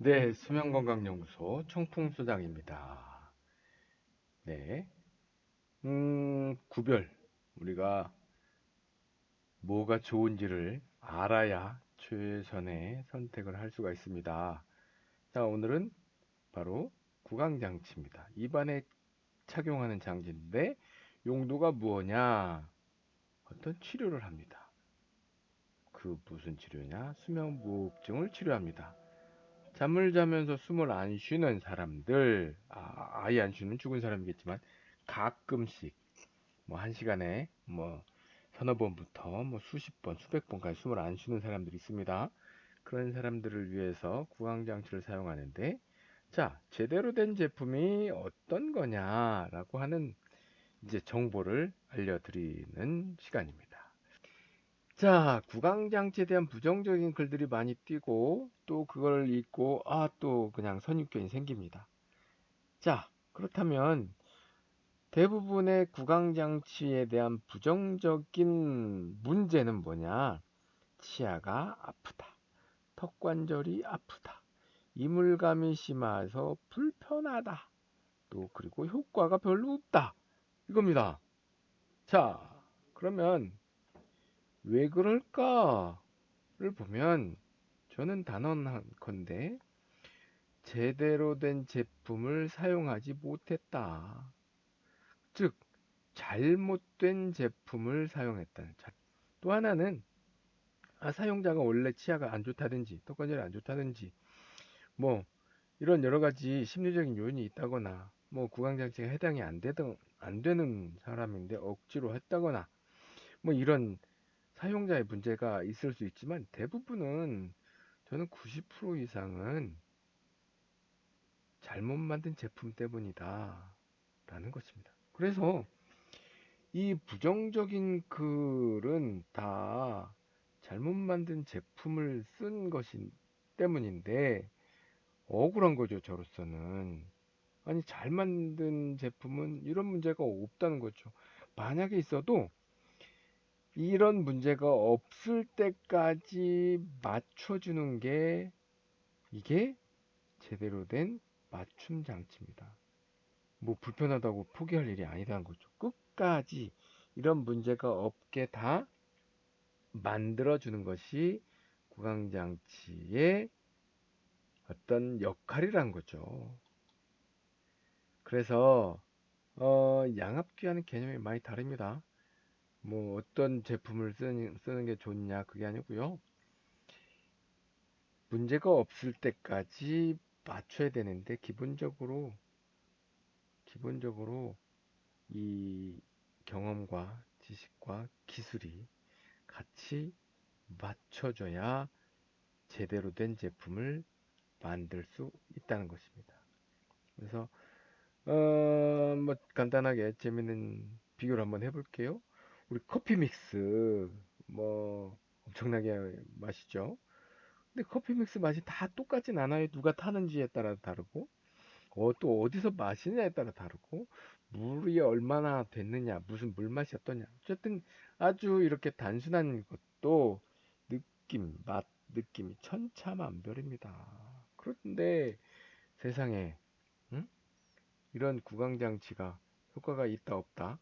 네, 수면건강연구소 청풍소장입니다. 네, 음, 구별. 우리가 뭐가 좋은지를 알아야 최선의 선택을 할 수가 있습니다. 자, 오늘은 바로 구강장치입니다. 입안에 착용하는 장치인데 용도가 무엇냐? 어떤 치료를 합니다. 그 무슨 치료냐? 수면무호흡증을 치료합니다. 잠을 자면서 숨을 안 쉬는 사람들, 아, 아예 안 쉬는 죽은 사람이겠지만 가끔씩 뭐 한 시간에 뭐 서너 번부터 뭐 수십 번, 수백 번까지 숨을 안 쉬는 사람들이 있습니다. 그런 사람들을 위해서 구강장치를 사용하는데 자, 제대로 된 제품이 어떤 거냐라고 하는 이제 정보를 알려드리는 시간입니다. 자, 구강장치에 대한 부정적인 글들이 많이 띄고 또 그걸 읽고 아, 또 그냥 선입견이 생깁니다. 자, 그렇다면 대부분의 구강장치에 대한 부정적인 문제는 뭐냐? 치아가 아프다. 턱관절이 아프다. 이물감이 심해서 불편하다. 또 그리고 효과가 별로 없다. 이겁니다. 자, 그러면 왜 그럴까를 보면 저는 단언한 건데 제대로 된 제품을 사용하지 못했다. 즉 잘못된 제품을 사용했다는 차. 또 하나는 아, 사용자가 원래 치아가 안 좋다든지 턱관절이 안 좋다든지 뭐 이런 여러 가지 심리적인 요인이 있다거나 뭐 구강장치가 해당이 안 되던 안 되는 사람인데 억지로 했다거나 뭐 이런 사용자의 문제가 있을 수 있지만 대부분은 저는 90% 이상은 잘못 만든 제품 때문이다 라는 것입니다. 그래서 이 부정적인 글은 다 잘못 만든 제품을 쓴 것이 때문인데 억울한 거죠 저로서는 아니 잘 만든 제품은 이런 문제가 없다는 거죠 만약에 있어도 이런 문제가 없을 때까지 맞춰주는 게 이게 제대로 된 맞춤 장치입니다. 뭐 불편하다고 포기할 일이 아니다는 거죠. 끝까지 이런 문제가 없게 다 만들어주는 것이 구강장치의 어떤 역할이란 거죠. 그래서 어, 양압기와는 개념이 많이 다릅니다. 뭐 어떤 제품을 쓰는, 쓰는 게 좋냐 그게 아니고요. 문제가 없을 때까지 맞춰야 되는데 기본적으로 기본적으로 이 경험과 지식과 기술이 같이 맞춰져야 제대로 된 제품을 만들 수 있다는 것입니다. 그래서 어, 뭐 간단하게 재밌는 비교를 한번 해볼게요. 우리 커피 믹스 뭐 엄청나게 맛있죠. 근데 커피 믹스 맛이 다 똑같진 않아요. 누가 타는지에 따라 다르고 어, 또 어디서 마시느냐에 따라 다르고 물이 얼마나 됐느냐 무슨 물 맛이 어떠냐 어쨌든 아주 이렇게 단순한 것도 느낌 맛 느낌이 천차만별입니다. 그런데 세상에 응? 이런 구강장치가 효과가 있다 없다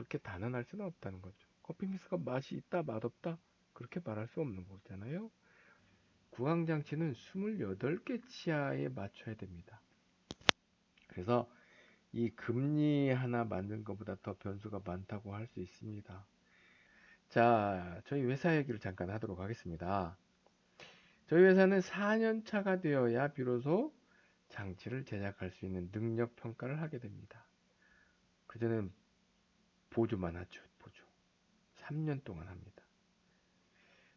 그렇게 단언할 수는 없다는 거죠. 커피 믹스가 맛이 있다, 맛없다? 그렇게 말할 수 없는 거잖아요. 구강 장치는 28개 치아에 맞춰야 됩니다. 그래서 이 금리 하나 만든 것보다 더 변수가 많다고 할 수 있습니다. 자, 저희 회사 얘기를 잠깐 하도록 하겠습니다. 저희 회사는 4년 차가 되어야 비로소 장치를 제작할 수 있는 능력 평가를 하게 됩니다. 그전엔 보조만 하죠. 보조. 3년 동안 합니다.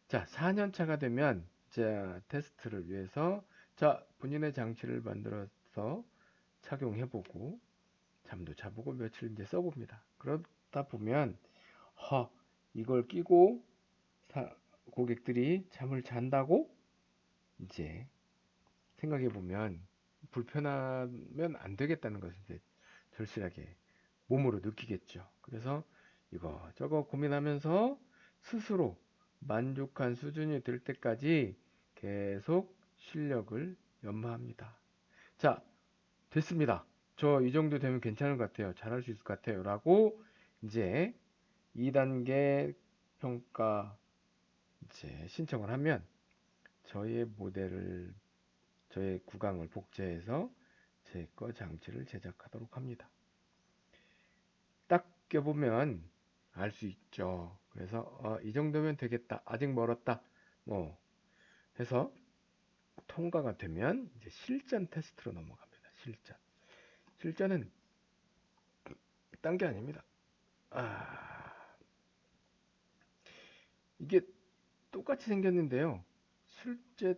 자, 4년 차가 되면 자, 테스트를 위해서 자, 본인의 장치를 만들어서 착용해 보고 잠도 자보고 며칠 이제 써 봅니다. 그러다 보면 허 이걸 끼고 사, 고객들이 잠을 잔다고 이제 생각해 보면 불편하면 안 되겠다는 것을 이제 절실하게 몸으로 느끼겠죠. 그래서 이거 저거 고민하면서 스스로 만족한 수준이 될 때까지 계속 실력을 연마합니다. 자, 됐습니다. 저 이 정도 되면 괜찮은 것 같아요. 잘할 수 있을 것 같아요. 라고 이제 2단계 평가 이제 신청을 하면 저의 모델을 저의 구강을 복제해서 제 거 장치를 제작하도록 합니다. 딱 껴보면 알 수 있죠. 그래서 어, 이 정도면 되겠다. 아직 멀었다. 뭐 해서 통과가 되면 이제 실전 테스트로 넘어갑니다. 실전. 실전은 딴 게 아닙니다. 아, 이게 똑같이 생겼는데요. 실제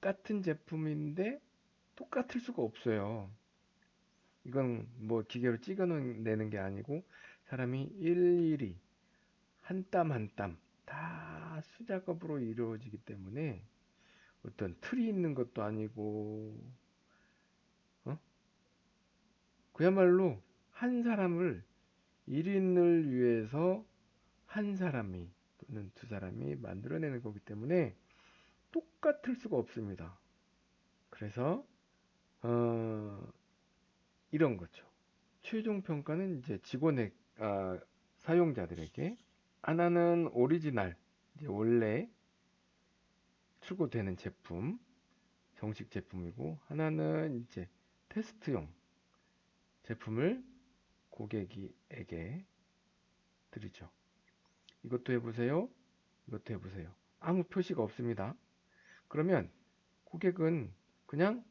똑같은 제품인데 똑같을 수가 없어요. 이건 뭐 기계로 찍어내는 게 아니고 사람이 일일이 한 땀 한 땀 다 수작업으로 이루어지기 때문에 어떤 틀이 있는 것도 아니고 어? 그야말로 한 사람을 1인을 위해서 한 사람이 또는 두 사람이 만들어내는 거기 때문에 똑같을 수가 없습니다. 그래서 어, 이런 거죠. 최종 평가는 이제 직원의 아, 사용자들에게 하나는 오리지널 원래 출고되는 제품 정식 제품이고 하나는 이제 테스트용 제품을 고객에게 드리죠. 이것도 해보세요. 이것도 해보세요. 아무 표시가 없습니다. 그러면 고객은 그냥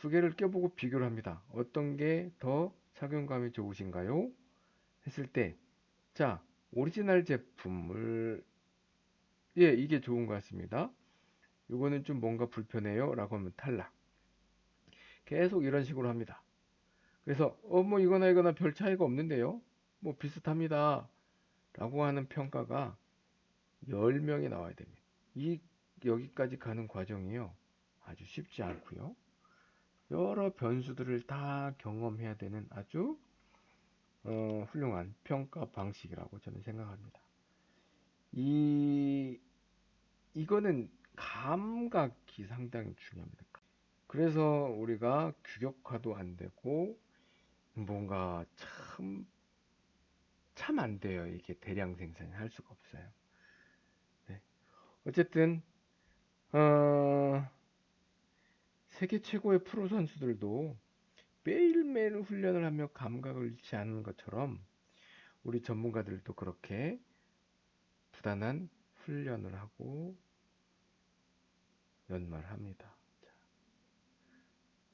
두 개를 껴보고 비교를 합니다. 어떤 게 더 착용감이 좋으신가요? 했을 때, 자, 오리지널 제품을, 예, 이게 좋은 것 같습니다. 이거는 좀 뭔가 불편해요. 라고 하면 탈락. 계속 이런 식으로 합니다. 그래서, 어, 뭐 이거나 이거나 별 차이가 없는데요. 뭐 비슷합니다. 라고 하는 평가가 10명이 나와야 됩니다. 이, 여기까지 가는 과정이요. 아주 쉽지 않고요. 여러 변수들을 다 경험해야 되는 아주 어, 훌륭한 평가 방식이라고 저는 생각합니다. 이 이거는 감각이 상당히 중요합니다. 그래서 우리가 규격화도 안 되고 뭔가 참 참 안 돼요. 이게 대량 생산을 할 수가 없어요. 네. 어쨌든 어, 세계 최고의 프로 선수들도 매일매일 훈련을 하며 감각을 잃지 않는 것처럼 우리 전문가들도 그렇게 부단한 훈련을 하고 연말합니다.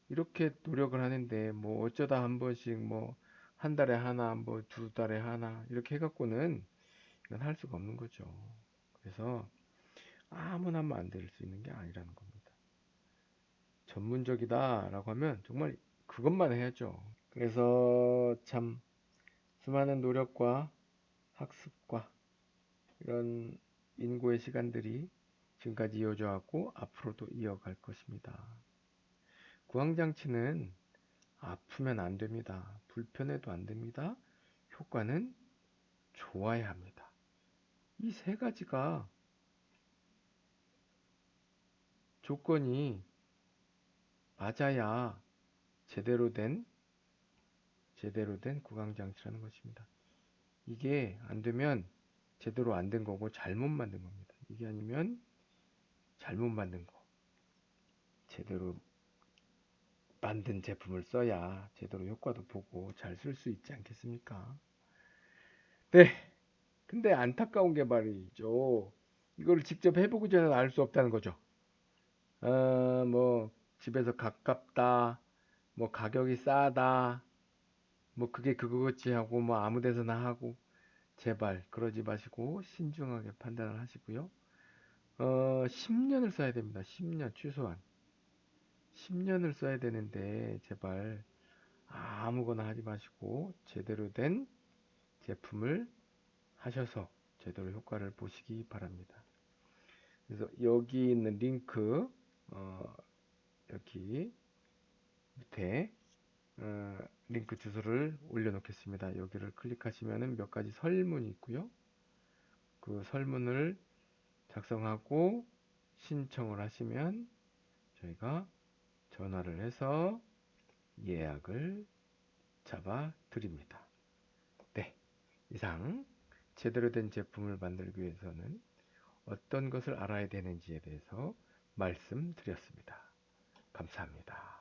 이렇게 노력을 하는데 뭐 어쩌다 한 번씩 뭐 한 달에 하나 뭐 두 달에 하나 이렇게 해갖고는 이건 할 수가 없는 거죠. 그래서 아무나 하면 안 될 수 있는 게 아니라는 겁니다. 전문적이다 라고 하면 정말 그것만 해야죠. 그래서 참 수많은 노력과 학습과 이런 인고의 시간들이 지금까지 이어져 왔고 앞으로도 이어갈 것입니다. 구황장치는 아프면 안 됩니다. 불편해도 안 됩니다. 효과는 좋아야 합니다. 이 세 가지가 조건이 맞아야 제대로 된 제대로 된 구강 장치라는 것입니다. 이게 안 되면 제대로 안 된 거고 잘못 만든 겁니다. 이게 아니면 잘못 만든 거. 제대로 만든 제품을 써야 제대로 효과도 보고 잘 쓸 수 있지 않겠습니까? 네. 근데 안타까운 게 말이죠. 이거를 직접 해보기 전에 알 수 없다는 거죠. 어, 뭐, 집에서 가깝다, 뭐, 가격이 싸다, 뭐, 그게 그거겠지 하고, 뭐, 아무 데서나 하고, 제발, 그러지 마시고, 신중하게 판단을 하시고요. 어, 10년을 써야 됩니다. 10년, 최소한. 10년을 써야 되는데, 제발, 아무거나 하지 마시고, 제대로 된 제품을 하셔서, 제대로 효과를 보시기 바랍니다. 그래서 여기 있는 링크, 어, 여기 밑에 어, 링크 주소를 올려놓겠습니다. 여기를 클릭하시면 몇 가지 설문이 있고요. 그 설문을 작성하고 신청을 하시면 저희가 전화를 해서 예약을 잡아 드립니다. 네. 이상 제대로 된 제품을 만들기 위해서는 어떤 것을 알아야 되는지에 대해서 말씀드렸습니다. 감사합니다.